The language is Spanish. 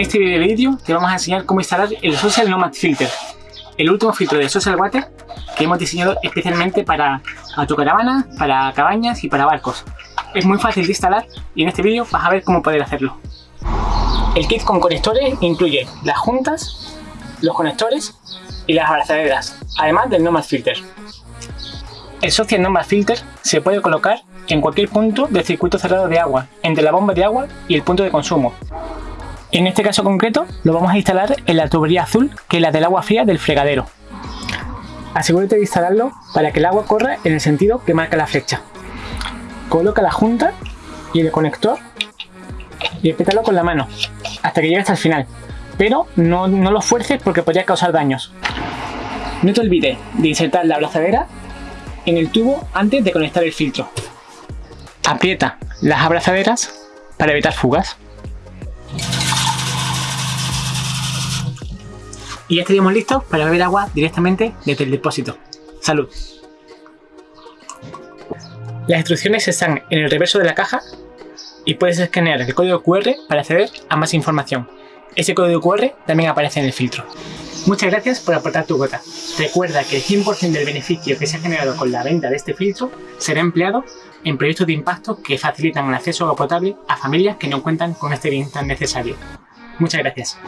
este vídeo te vamos a enseñar cómo instalar el Social Nomad Filter, el último filtro de Social Water que hemos diseñado especialmente para autocaravanas, para cabañas y para barcos. Es muy fácil de instalar y en este vídeo vas a ver cómo poder hacerlo. El kit con conectores incluye las juntas, los conectores y las abrazaderas, además del Nomad Filter. El Social Nomad Filter se puede colocar en cualquier punto del circuito cerrado de agua, entre la bomba de agua y el punto de consumo. En este caso concreto lo vamos a instalar en la tubería azul, que es la del agua fría del fregadero. Asegúrate de instalarlo para que el agua corra en el sentido que marca la flecha. Coloca la junta y el conector y espétalo con la mano hasta que llegue hasta el final. Pero no, no lo fuerces porque podría causar daños. No te olvides de insertar la abrazadera en el tubo antes de conectar el filtro. Aprieta las abrazaderas para evitar fugas. Y ya estaríamos listos para beber agua directamente desde el depósito. ¡Salud! Las instrucciones están en el reverso de la caja y puedes escanear el código QR para acceder a más información. Ese código QR también aparece en el filtro. Muchas gracias por aportar tu gota. Recuerda que el 100% del beneficio que se ha generado con la venta de este filtro será empleado en proyectos de impacto que facilitan el acceso a agua potable a familias que no cuentan con este bien tan necesario. Muchas gracias.